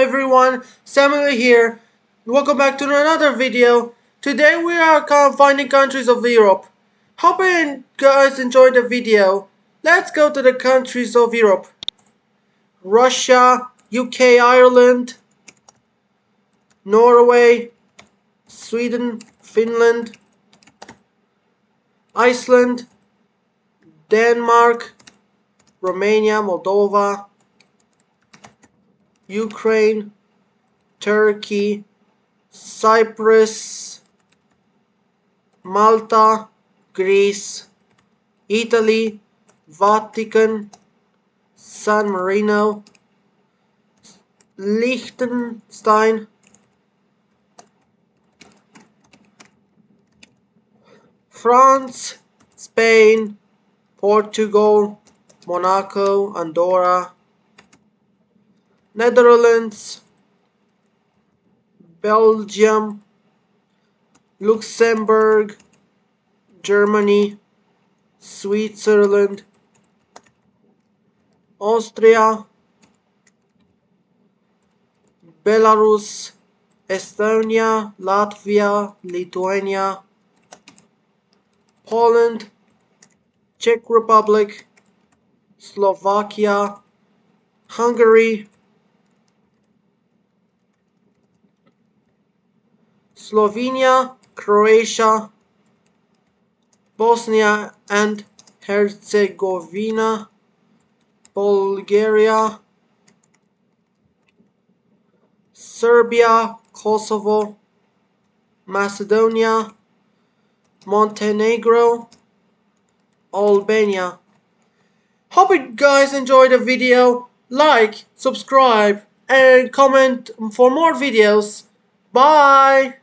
everyone, Samuel here. Welcome back to another video. Today we are finding countries of Europe. Hope you guys enjoyed the video. Let's go to the countries of Europe. Russia, UK, Ireland, Norway, Sweden, Finland, Iceland, Denmark, Romania, Moldova, Ukraine, Turkey, Cyprus, Malta, Greece, Italy, Vatican, San Marino, Liechtenstein, France, Spain, Portugal, Monaco, Andorra, Netherlands, Belgium, Luxembourg, Germany, Switzerland, Austria, Belarus, Estonia, Latvia, Lithuania, Poland, Czech Republic, Slovakia, Hungary, Slovenia, Croatia, Bosnia and Herzegovina, Bulgaria, Serbia, Kosovo, Macedonia, Montenegro, Albania. Hope you guys enjoyed the video. Like, subscribe, and comment for more videos. Bye!